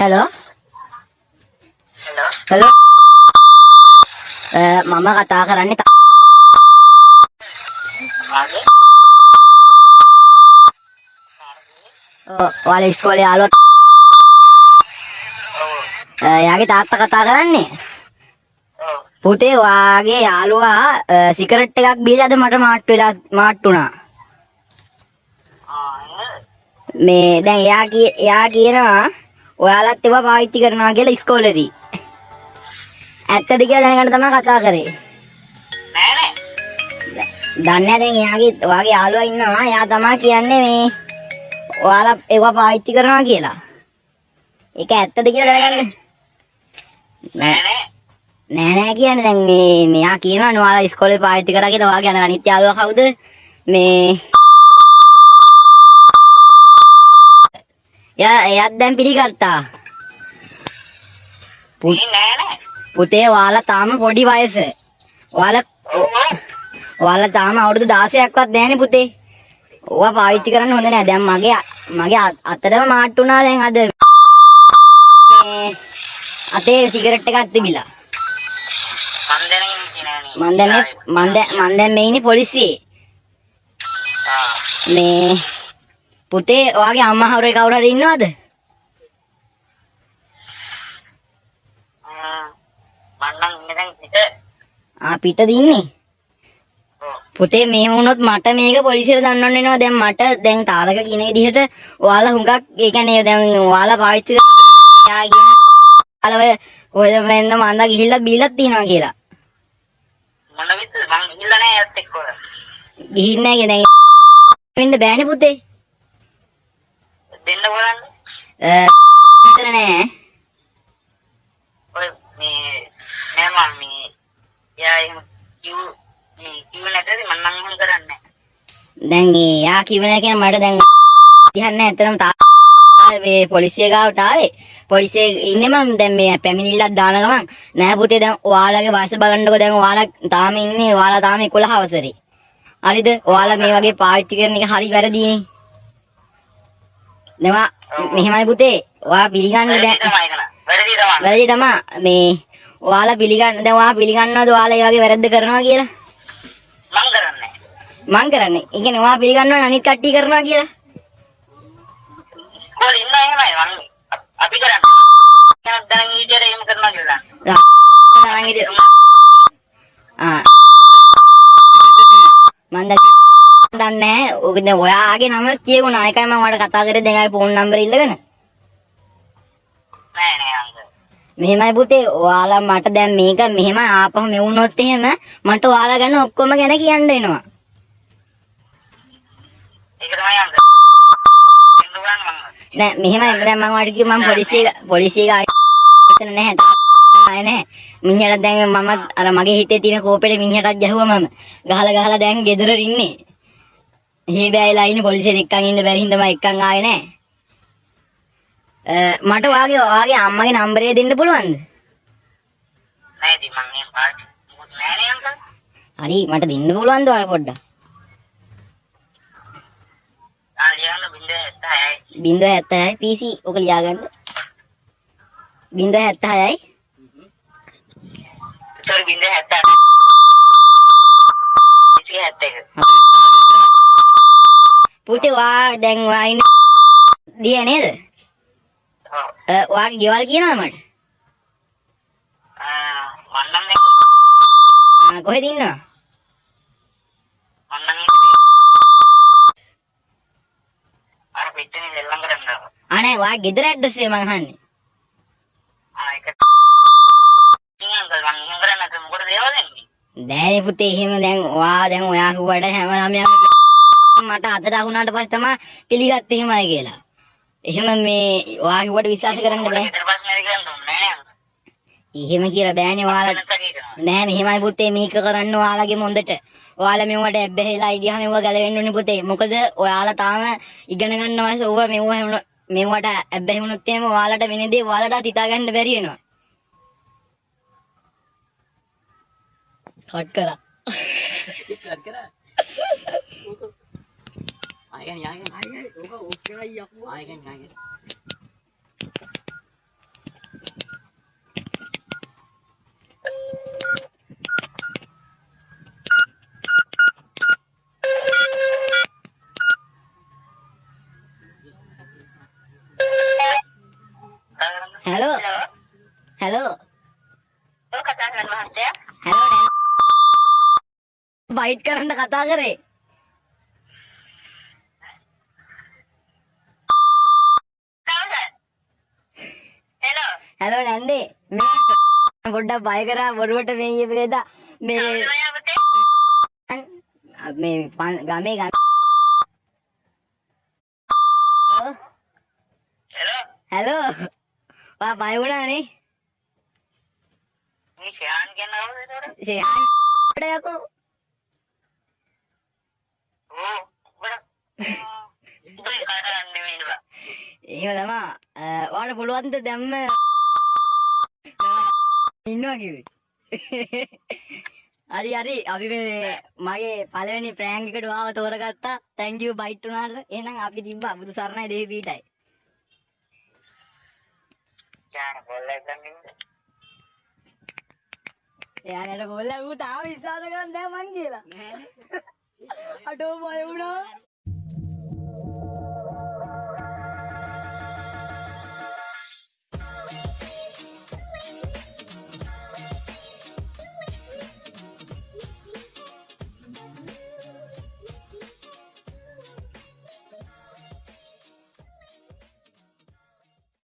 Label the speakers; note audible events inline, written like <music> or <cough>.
Speaker 1: Hello
Speaker 2: hello
Speaker 1: hello මම කතා කරන්නේ ඔයාලා ඉස්කෝලේ යාළුවා
Speaker 2: ඔව්.
Speaker 1: එයාගේ තාත්තා කතා කරන්නේ? පුතේ වාගේ යාළුවා සිගරට් එකක් බීලාද මට මාට්ටු වෙලා මාට්ටු වුණා? මේ දැන් එයා එයා කියනවා ඔයාලත් ඒවා පාවිච්චි කරනවා කියලා ඉස්කෝලේදී. ඇත්තද කියලා දැනගන්න තමයි කතා කරේ.
Speaker 2: නෑ නෑ.
Speaker 1: දන්නේ නැහැ දැන් එයාගේ ඔයාගේ යාළුවා ඉන්නවා. එයා තමයි කියන්නේ මේ ඔයාලා ඒවා පාවිච්චි කරනවා කියලා. ඒක ඇත්තද කියලා දැනගන්න.
Speaker 2: නෑ
Speaker 1: නෑ.
Speaker 2: නෑ
Speaker 1: නෑ කියන්නේ දැන් මේ මෙයා කියනවා ඔයාලා ඉස්කෝලේ පාවිච්චි කරා කියලා. ඔයාගේ අනිත් යාළුවා කවුද? මේ යා එයාත් දැන් පිළිගත්තා. පුතේ ඔයාලා තාම පොඩි වයස. ඔයාලා ඔයාලා තාම අවුරුදු 16ක්වත් නැහැනේ පුතේ. ඕවා පාවිච්චි කරන්න හොඳ නෑ. දැන් මගේ මගේ අත්- අතටම මාට්ටු වුණා දැන් අද අතේ සිගරට් එකක් තිබිලා.
Speaker 2: මන්
Speaker 1: දැන් මේ මන් දැන් මන් දැන් මේ ඉන්නේ පොලිසියේ.
Speaker 2: ආ.
Speaker 1: මේ පුතේ ඔයාගේ අම්මා හවුරේ කවුරු හරි ඉන්නවද?
Speaker 2: පිට
Speaker 1: ආ පිටද ඉන්නේ?
Speaker 2: ඔව්
Speaker 1: පුතේ මෙහෙම වුණොත් මට මේක පොලිසියට දන්නවන්න වෙනවා. දැන් මට දැන් තාරක කියන විදිහට ඔයාලා හුඟක් ඒ කියන්නේ දැන් ඔයාලා පාවිච්චි කරන යා කියන ඔයාලා ඔය මෙන්න මන්ද ගිහිල්ලා බීලක් තියනවා කියලා.
Speaker 2: මොන විදිහද මං ගිහිල්ලා නෑ එක්ක ඔය
Speaker 1: ගිහින් නැහැ දැන් වෙන්න බෑනේ පුතේ.
Speaker 2: බලන්න
Speaker 1: අ විතර නෑ.
Speaker 2: ඔය මේ නෑ මම මේ යා එහෙම කිව් මේ කිව් නැතද මන් නම් එහෙම කරන්නේ
Speaker 1: දැන් ඒ යා කිව්ව නෑ කියන මට දැන් දිහන්නේ ඇත්තටම මේ පොලිසිය ගාවට ආවේ. පොලිසිය ඉන්නේ මම දැන් මේ පැමිණිල්ලක් දාන ගමන්. නෑ පුතේ දැන් ඔයාලගේ වයස බලන්නකො. දැන් ඔයාලා තාම ඉන්නේ ඔයාලා තාම 11 අවසරේ. හරිද? ඔයාලා මේ වගේ පාවිච්චි කරන එක හරි වැරදීනේ දෙවා මෙහෙමයි පුතේ. ඔයා පිළිගන්න දැන්.
Speaker 2: වැරදි තමයි
Speaker 1: වැරදි තමයි. මේ ඔයාලා පිළිගන්න දැන් ඔයා පිළිගන්නවද ඔයාලා ඒ වගේ වැරද්ද කරනවා කියලා?
Speaker 2: මං කරන්නේ
Speaker 1: මං කරන්නේ. ඒ කියන්නේ ඔයා පිළිගන්නවද අනිත් කට්ටිය කරනවා කියලා?
Speaker 2: කොල් ඉන්න එහෙමයි මං. අපි කරන්නේ. දැන් ඊට එහෙම කරනවා කියලා
Speaker 1: තරං ඉතින් ආ මන් දැන් දන්නේ නැහැ. ඔක ඔයාගේ නම කියුණා. ඒකයි මම ඔයාලට කතා කරේ දැන් ආයේ ෆෝන් නම්බර් ඉල්ලගෙන.
Speaker 2: නෑ නෑ අංක
Speaker 1: මෙහෙමයි පුතේ. ඔයාලා මට දැන් මේක මෙහෙම ආපහු මෙවුනොත් එහෙම මට ඔයාලා ගැන ඔක්කොම ගැන කියන්න වෙනවා.
Speaker 2: ඒක තමයි මං
Speaker 1: නෑ මෙහෙමයි දැන් මම ඔයාලට කිව්වා මම පොලිසිය පොලිසිය ගාන නැහැ. තායි නැහැ. මිනිහට දැන් මම අර මගේ හිතේ තියෙන කෝපෙට මිනිහටත් ගැහුවා මම. ගහලා ගහලා දැන් ගෙදර ඉන්නේ. හේ බෑයිලා ඉන්නේ පොලිසියෙන් එක්කන් ඉන්න බැරි හින්දා මම එක්කන් ආවේ. අ, මට ඔයාගේ ඔයාගේ අම්මගේ නම්බරය දෙන්න පුළුවන්ද?
Speaker 2: නෑ ඉතින් මං පාවිච්චි මොකද නෑ නේ අංක
Speaker 1: හරි මට දෙන්න පුළුවන්ද ඔයාලා පොඩ්ඩක්?
Speaker 2: ආ ලියන්න බින්ද 76යි
Speaker 1: 076යි PC ඔක ලියාගන්න. 076යි
Speaker 2: සෝරි බින්ද 70 ඉතින් 71
Speaker 1: පුතේ ඔයා දැන් ඔයා ඉන්නේ දිය නේද? අ, ඔයාගේ ගෙවල් කියනවද මට?
Speaker 2: ආ මං නම් දැන්
Speaker 1: ආ, කොහෙද ඉන්නව?
Speaker 2: මං නම් ඉන්නේ අර පිටනේ දෙල්ලම් කරන්න
Speaker 1: අනේ ඔයා ගෙදර ඇඩ්‍රස් එක මං අහන්නේ.
Speaker 2: ආ ඒක
Speaker 1: දැන් පුතේ එහෙම දැන් ඔයා දැන් ඔයා කිව්වට හැම ළමයාම මට අතට අහුණාට පස්සේ තමයි පිළිගත්තේ එහෙමයි කියලා. එහෙම මේ ඔයා කිව්වට විශ්වාස කරන්න බෑ.
Speaker 2: ඊට පස්සේ මේක කරන්න ඕනේ නෑ අංකල්
Speaker 1: එහෙම කියලා බෑනේ ඔයාලා
Speaker 2: නැත්නම් හිතනවා
Speaker 1: නෑ මෙහෙමයි පුතේ මේක කරන්න ඔයාලගේ මොන්දට. ඔයාලා මෙවට ඇබ්බැහිලා ඉඩියා මෙව ගැලවෙන්න ඕනේ පුතේ. මොකද ඔයාලා තාම ඉගෙන ගන්න වයස ඕවා මෙව මෙවට ඇබ්බැහි වුණොත් එහෙම ඔයාලට වෙන දේ ඔයාලට හිතා ගන්න බැරි වෙනවා. කට් කරා. <laughs>
Speaker 3: ආයෙ ආයෙ ආයෙ ඔක ඔක්කයි යකෝ ආයෙ ගන්න
Speaker 1: ආයෙ
Speaker 2: හලෝ
Speaker 1: හලෝ
Speaker 2: කතා කරන්න මහත්තයා
Speaker 1: හලෝ බයිට් කරන්න කතා කරේ
Speaker 2: හෙලෝ
Speaker 1: නැන්දේ මේ <laughs> පොඩ්ඩක් බය කරා බොරුවට මේ කියපේද මේ මේ ගමේ ගම.
Speaker 2: හෙලෝ?
Speaker 1: හලෝ? වා බය වුණානේ
Speaker 2: මේ ෂයාන් කියන කවුද ඒතකොට?
Speaker 1: ෂයාන් <laughs> යකෝ.
Speaker 2: ඕ <laughs>
Speaker 1: එහෙම තමා වාට පුළුවන්ද දැම්ම ඉන්නවා කිව්වේ හරි හරි. අපි මේ මගේ පළවෙනි ප්‍රෑන්ක් එකට ආව තෝරගත්තා. Thank you බයිට් උනාට. එහෙනම් අපි තිබ්බා බුදු සරණයි දෙවි පීටයි එයාට කොල්ල ඌ තාම විශ්වාස කරන්නේ නැහැ මං කියලා. අටෝ බය වුණා